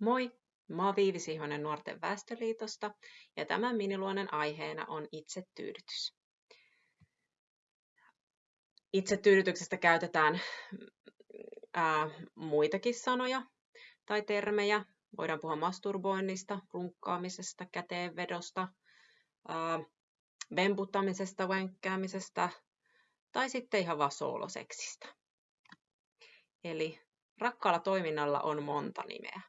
Moi, mä oon Viivi Sihonen Nuorten Väestöliitosta ja tämän miniluonen aiheena on itsetyydytys. Itsetyydytyksestä käytetään ää, muitakin sanoja tai termejä. Voidaan puhua masturboinnista, runkkaamisesta, käteenvedosta, ää, vemputtamisesta, wenkkäämisestä tai sitten ihan vaan sooloseksistä. Eli rakkaalla toiminnalla on monta nimeä.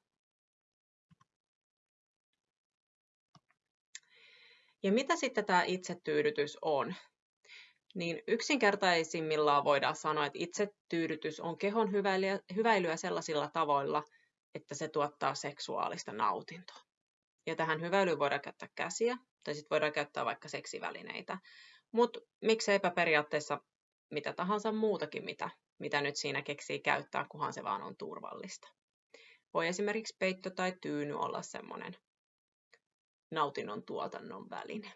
Ja mitä sitten tämä itsetyydytys on? Niin yksinkertaisimmillaan voidaan sanoa, että itsetyydytys on kehon hyväilyä sellaisilla tavoilla, että se tuottaa seksuaalista nautintoa. Ja tähän hyväilyyn voidaan käyttää käsiä, tai sitten voidaan käyttää vaikka seksivälineitä. Mutta mikseipä periaatteessa mitä tahansa muutakin, mitä, mitä nyt siinä keksii käyttää, kunhan se vaan on turvallista. Voi esimerkiksi peitto tai tyyny olla semmoinen nautinnon tuotannon väline,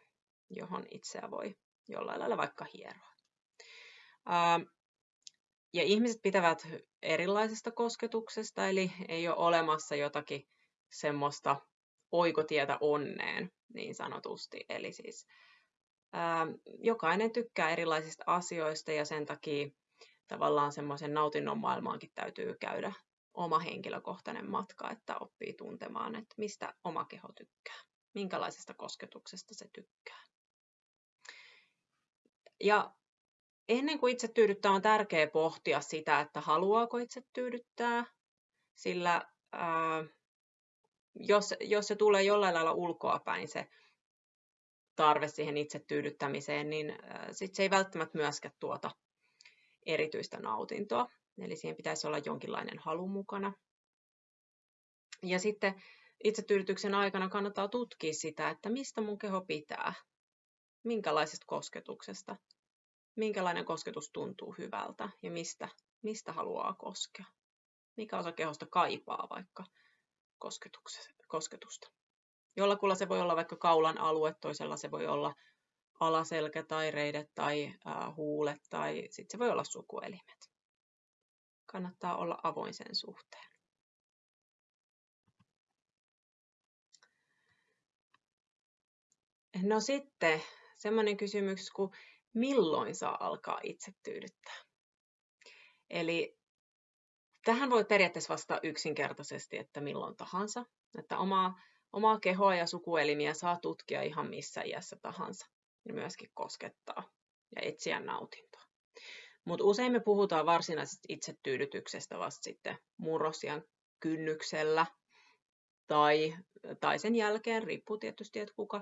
johon itseä voi jollain lailla vaikka hieroa. Ja ihmiset pitävät erilaisesta kosketuksesta, eli ei ole olemassa jotakin semmoista oikotietä onneen, niin sanotusti. Eli siis ää, jokainen tykkää erilaisista asioista ja sen takia tavallaan semmoisen nautinnon maailmaankin täytyy käydä oma henkilökohtainen matka, että oppii tuntemaan, että mistä oma keho tykkää minkälaisesta kosketuksesta se tykkää. Ja ennen kuin itse tyydyttää, on tärkeää pohtia sitä, että haluaako itse tyydyttää, sillä ää, jos, jos se tulee jollain lailla ulkoa päin se tarve siihen itse tyydyttämiseen, niin ää, sit se ei välttämättä myöskään tuota erityistä nautintoa. Eli siihen pitäisi olla jonkinlainen halu mukana. Ja sitten itsetyydytyksen aikana kannattaa tutkia sitä, että mistä mun keho pitää, minkälaisesta kosketuksesta, minkälainen kosketus tuntuu hyvältä ja mistä, mistä haluaa koskea. Mikä osa kehosta kaipaa vaikka kosketusta. Jollakulla se voi olla vaikka kaulan alue, toisella se voi olla alaselkä tai reidet tai huulet tai sitten se voi olla sukuelimet. Kannattaa olla avoin sen suhteen. No sitten semmoinen kysymys kuin milloin saa alkaa itse tyydyttää? Eli tähän voi periaatteessa vastata yksinkertaisesti, että milloin tahansa. Että omaa, omaa kehoa ja sukuelimiä saa tutkia ihan missä iässä tahansa ja myöskin koskettaa ja etsiä nautintoa. Mutta usein me puhutaan varsinaisesta itsetyydytyksestä vasta sitten murrosian kynnyksellä tai, tai sen jälkeen, riippuu tietysti, että kuka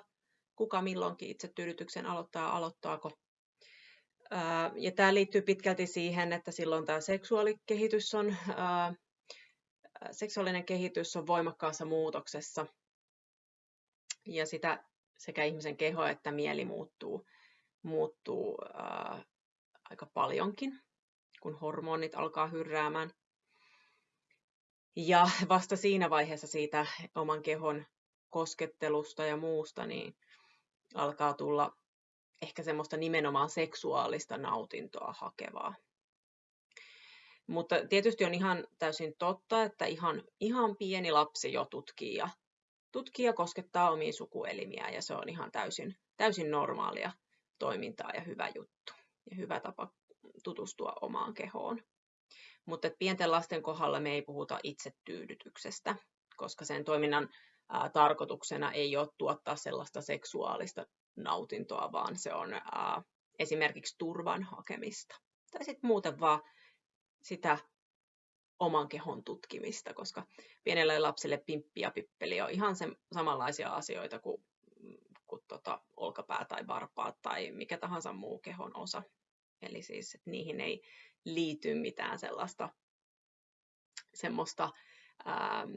kuka milloinkin itsetyydytyksen aloittaa, aloittaako. Ja tämä liittyy pitkälti siihen, että silloin tämä seksuaalikehitys on, seksuaalinen kehitys on voimakkaassa muutoksessa. Ja sitä sekä ihmisen keho että mieli muuttuu, muuttuu aika paljonkin, kun hormonit alkaa hyrräämään. Ja vasta siinä vaiheessa siitä oman kehon koskettelusta ja muusta, niin alkaa tulla ehkä semmoista nimenomaan seksuaalista nautintoa hakevaa. Mutta tietysti on ihan täysin totta, että ihan, ihan pieni lapsi jo tutkii ja, tutkii ja koskettaa omiin sukuelimiä ja se on ihan täysin, täysin normaalia toimintaa ja hyvä juttu ja hyvä tapa tutustua omaan kehoon. Mutta pienten lasten kohdalla me ei puhuta itsetyydytyksestä, koska sen toiminnan ää, tarkoituksena ei ole tuottaa sellaista seksuaalista nautintoa, vaan se on ää, esimerkiksi turvan hakemista. Tai sitten muuten vaan sitä oman kehon tutkimista, koska pienelle lapselle pimppi ja pippeli on ihan se, samanlaisia asioita kuin, kuin tota, olkapää tai varpaat tai mikä tahansa muu kehon osa. Eli siis että niihin ei liity mitään sellaista semmoista ää,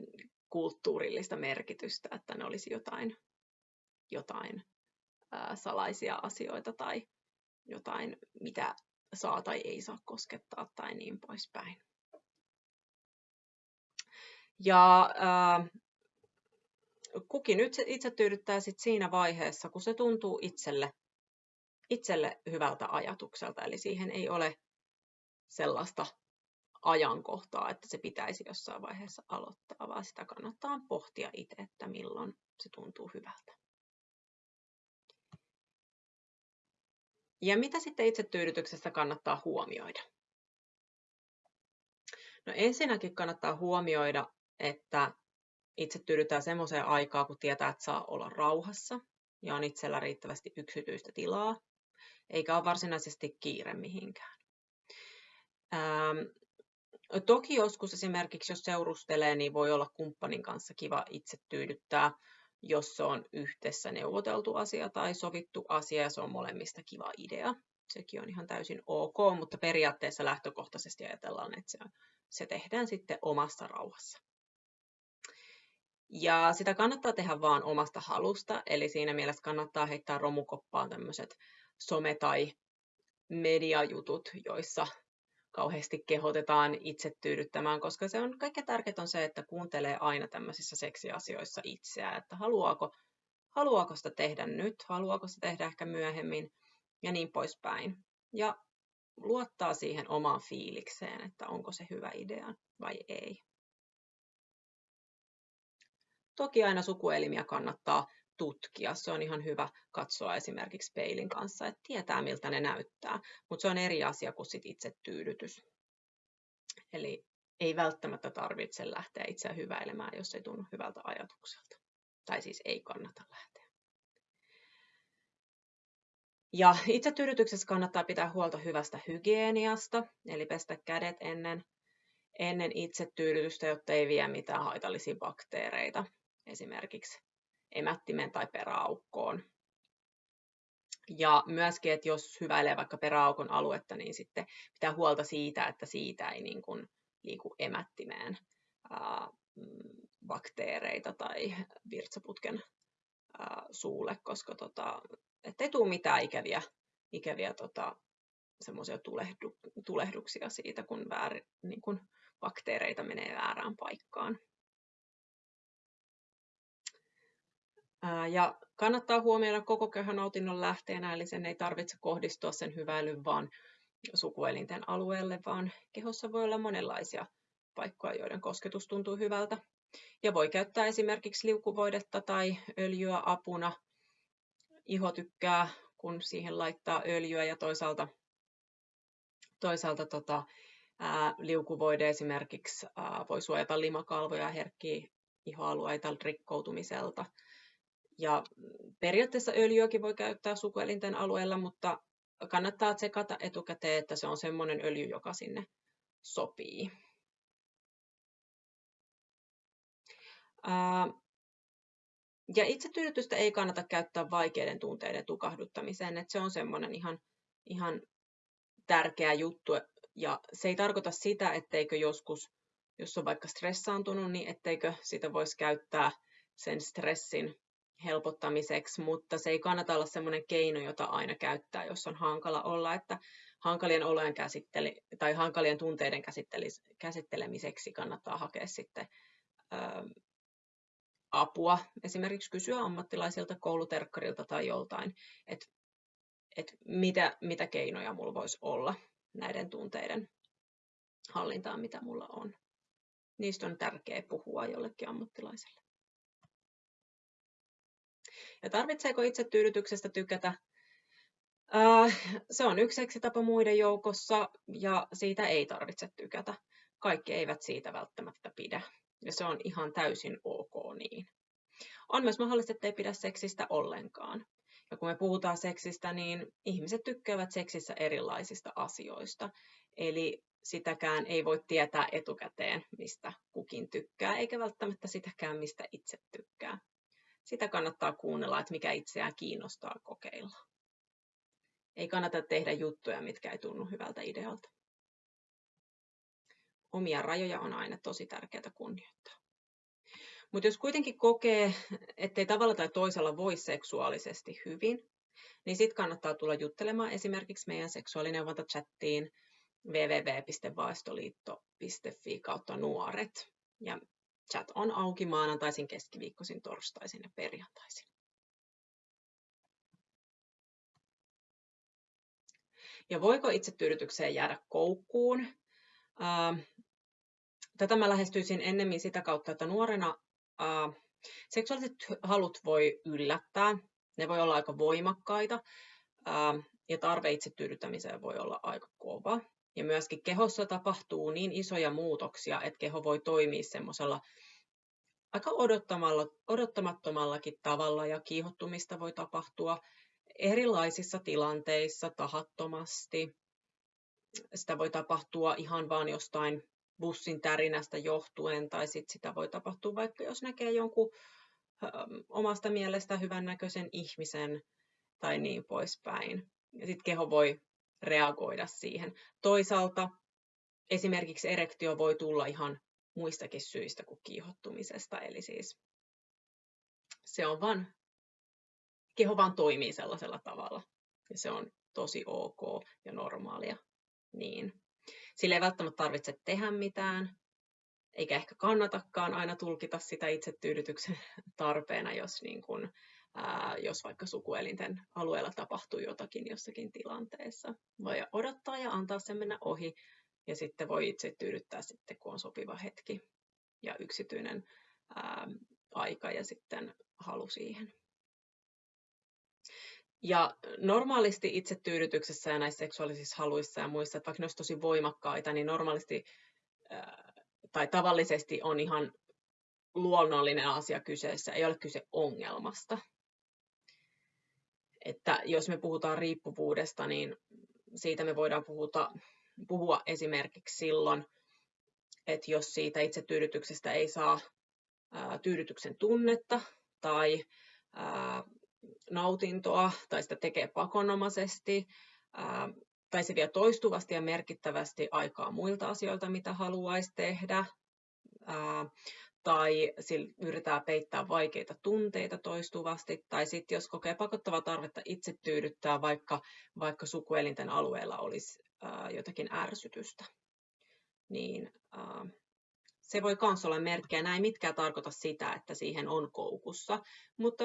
kulttuurillista merkitystä, että ne olisi jotain, jotain ää, salaisia asioita tai jotain, mitä saa tai ei saa koskettaa tai niin poispäin. Ja ää, kukin nyt itse tyydyttää sit siinä vaiheessa, kun se tuntuu itselle, itselle hyvältä ajatukselta. Eli siihen ei ole sellaista ajankohtaa, että se pitäisi jossain vaiheessa aloittaa, vaan sitä kannattaa pohtia itse, että milloin se tuntuu hyvältä. Ja mitä sitten itsetyydytyksestä kannattaa huomioida? No ensinnäkin kannattaa huomioida, että itse tyydytään semmoiseen aikaa, kun tietää, että saa olla rauhassa ja on itsellä riittävästi yksityistä tilaa, eikä ole varsinaisesti kiire mihinkään. Toki joskus esimerkiksi, jos seurustelee, niin voi olla kumppanin kanssa kiva itse tyydyttää, jos se on yhdessä neuvoteltu asia tai sovittu asia ja se on molemmista kiva idea. Sekin on ihan täysin ok, mutta periaatteessa lähtökohtaisesti ajatellaan, että se, se tehdään sitten omassa rauhassa. Ja sitä kannattaa tehdä vaan omasta halusta, eli siinä mielessä kannattaa heittää romukoppaan tämmöiset some- tai mediajutut, joissa kauheasti kehotetaan itse tyydyttämään, koska se on kaikkein tärkeintä on se, että kuuntelee aina tämmöisissä seksiasioissa itseään, että haluaako, haluaako sitä tehdä nyt, haluaako sitä tehdä ehkä myöhemmin ja niin poispäin. Ja luottaa siihen omaan fiilikseen, että onko se hyvä idea vai ei. Toki aina sukuelimiä kannattaa tutkia. Se on ihan hyvä katsoa esimerkiksi peilin kanssa, että tietää miltä ne näyttää, mutta se on eri asia kuin sit itse tyydytys. Eli ei välttämättä tarvitse lähteä itseä hyväilemään, jos ei tunnu hyvältä ajatukselta. Tai siis ei kannata lähteä. Ja itsetyydytyksessä kannattaa pitää huolta hyvästä hygieniasta, eli pestä kädet ennen, ennen itsetyydytystä, jotta ei vie mitään haitallisia bakteereita esimerkiksi emättimen tai peräaukkoon. Ja myöskin, että jos hyväilee vaikka peräaukon aluetta, niin sitten pitää huolta siitä, että siitä ei niin kuin liiku emättimeen ää, mm, bakteereita tai virtsaputken ää, suulle, koska tota, ettei tule mitään ikäviä, ikäviä tota, semmoisia tulehdu, tulehduksia siitä, kun, väär, niin kun bakteereita menee väärään paikkaan. Ja kannattaa huomioida koko nautinnon lähteenä, eli sen ei tarvitse kohdistua sen hyväilyn vaan sukuelinten alueelle, vaan kehossa voi olla monenlaisia paikkoja, joiden kosketus tuntuu hyvältä. Ja voi käyttää esimerkiksi liukuvoidetta tai öljyä apuna. Iho tykkää, kun siihen laittaa öljyä ja toisaalta, toisaalta tota, ää, liukuvoide esimerkiksi ää, voi suojata limakalvoja ja herkkiä ihoalueita rikkoutumiselta. Ja periaatteessa öljyäkin voi käyttää sukuelinten alueella, mutta kannattaa tsekata etukäteen, että se on semmoinen öljy, joka sinne sopii. Ja itsetyydytystä ei kannata käyttää vaikeiden tunteiden tukahduttamiseen, että se on semmoinen ihan, ihan tärkeä juttu. Ja se ei tarkoita sitä, etteikö joskus, jos on vaikka stressaantunut, niin etteikö sitä voisi käyttää sen stressin helpottamiseksi, mutta se ei kannata olla sellainen keino, jota aina käyttää, jos on hankala olla, että hankalien olojen käsitteli, tai hankalien tunteiden käsittelemiseksi kannattaa hakea sitten ä, apua, esimerkiksi kysyä ammattilaisilta, kouluterkkarilta tai joltain, että et mitä, mitä keinoja mulla voisi olla näiden tunteiden hallintaan, mitä mulla on. Niistä on tärkeää puhua jollekin ammattilaiselle. Ja tarvitseeko itsetyydytyksestä tykätä? Äh, se on yksi tapa muiden joukossa ja siitä ei tarvitse tykätä. Kaikki eivät siitä välttämättä pidä ja se on ihan täysin ok niin. On myös mahdollista, että ei pidä seksistä ollenkaan. Ja kun me puhutaan seksistä, niin ihmiset tykkäävät seksissä erilaisista asioista. Eli sitäkään ei voi tietää etukäteen, mistä kukin tykkää, eikä välttämättä sitäkään, mistä itse tykkää sitä kannattaa kuunnella, että mikä itseään kiinnostaa kokeilla. Ei kannata tehdä juttuja, mitkä ei tunnu hyvältä idealta. Omia rajoja on aina tosi tärkeää kunnioittaa. Mutta jos kuitenkin kokee, ettei tavalla tai toisella voi seksuaalisesti hyvin, niin sitten kannattaa tulla juttelemaan esimerkiksi meidän seksuaalineuvonta-chattiin www.vaestoliitto.fi kautta nuoret. Ja Chat on auki maanantaisin, keskiviikkoisin, torstaisin ja perjantaisin. Ja voiko itsetyydytykseen jäädä koukkuun? tätä mä lähestyisin ennemmin sitä kautta, että nuorena ää, seksuaaliset halut voi yllättää, ne voi olla aika voimakkaita ää, ja tarve itse tyydyttämiseen voi olla aika kova. Ja myöskin kehossa tapahtuu niin isoja muutoksia, että keho voi toimia semmoisella aika odottamattomallakin tavalla ja kiihottumista voi tapahtua erilaisissa tilanteissa tahattomasti. Sitä voi tapahtua ihan vaan jostain bussin tärinästä johtuen, tai sit sitä voi tapahtua vaikka jos näkee jonkun ö, omasta mielestä hyvännäköisen ihmisen tai niin poispäin. Ja sitten keho voi reagoida siihen. Toisaalta esimerkiksi erektio voi tulla ihan muistakin syistä kuin kiihottumisesta, eli siis se on vaan, keho vaan toimii sellaisella tavalla, ja se on tosi ok ja normaalia. Niin. Sillä ei välttämättä tarvitse tehdä mitään, eikä ehkä kannatakaan aina tulkita sitä itsetyydytyksen tarpeena, jos, niin kun, ää, jos vaikka sukuelinten alueella tapahtuu jotakin jossakin tilanteessa. Voi odottaa ja antaa sen mennä ohi, ja sitten voi itse tyydyttää sitten, kun on sopiva hetki ja yksityinen ää, aika ja sitten halu siihen. Ja normaalisti itsetyydytyksessä ja näissä seksuaalisissa haluissa ja muissa, että vaikka ne olisi tosi voimakkaita, niin normaalisti ää, tai tavallisesti on ihan luonnollinen asia kyseessä, ei ole kyse ongelmasta. Että jos me puhutaan riippuvuudesta, niin siitä me voidaan puhuta puhua esimerkiksi silloin, että jos siitä itsetyydytyksestä ei saa ää, tyydytyksen tunnetta tai ää, nautintoa tai sitä tekee pakonomaisesti ää, tai se vie toistuvasti ja merkittävästi aikaa muilta asioilta, mitä haluaisi tehdä, ää, tai sillä yrittää peittää vaikeita tunteita toistuvasti, tai sitten jos kokee pakottavaa tarvetta itse tyydyttää, vaikka, vaikka sukuelinten alueella olisi ää, jotakin ärsytystä, niin ää, se voi myös olla merkkejä. Näin mitkään tarkoita sitä, että siihen on koukussa, mutta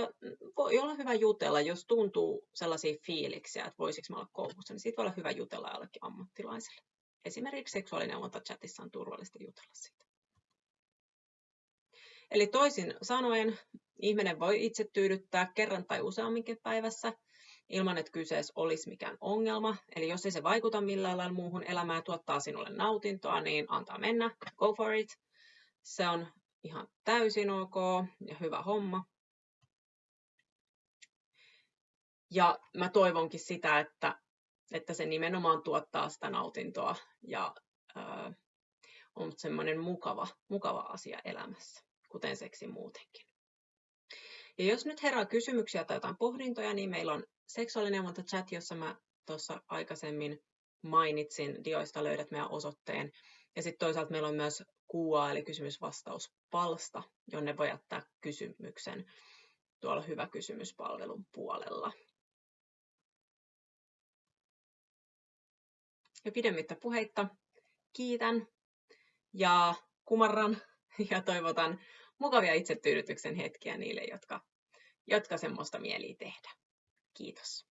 voi olla hyvä jutella, jos tuntuu sellaisia fiiliksiä, että voisiko mä olla koukussa, niin siitä voi olla hyvä jutella jollekin ammattilaiselle. Esimerkiksi seksuaalineuvonta chatissa on turvallista jutella siitä. Eli toisin sanoen, ihminen voi itse tyydyttää kerran tai useamminkin päivässä ilman, että kyseessä olisi mikään ongelma. Eli jos ei se vaikuta millään lailla muuhun elämään ja tuottaa sinulle nautintoa, niin antaa mennä, go for it. Se on ihan täysin ok ja hyvä homma. Ja mä toivonkin sitä, että, että se nimenomaan tuottaa sitä nautintoa ja äh, on semmoinen mukava, mukava asia elämässä, kuten seksi muutenkin. Ja jos nyt herää kysymyksiä tai jotain pohdintoja, niin meillä on seksuaalineuvonta chat, jossa mä tuossa aikaisemmin mainitsin. Dioista löydät meidän osoitteen. Ja sitten toisaalta meillä on myös QA, eli kysymysvastauspalsta, jonne voi jättää kysymyksen tuolla Hyvä kysymyspalvelun puolella. Ja pidemmittä puheitta kiitän ja kumarran ja toivotan mukavia itsetyydytyksen hetkiä niille, jotka, jotka semmoista mieli tehdä. Kiitos.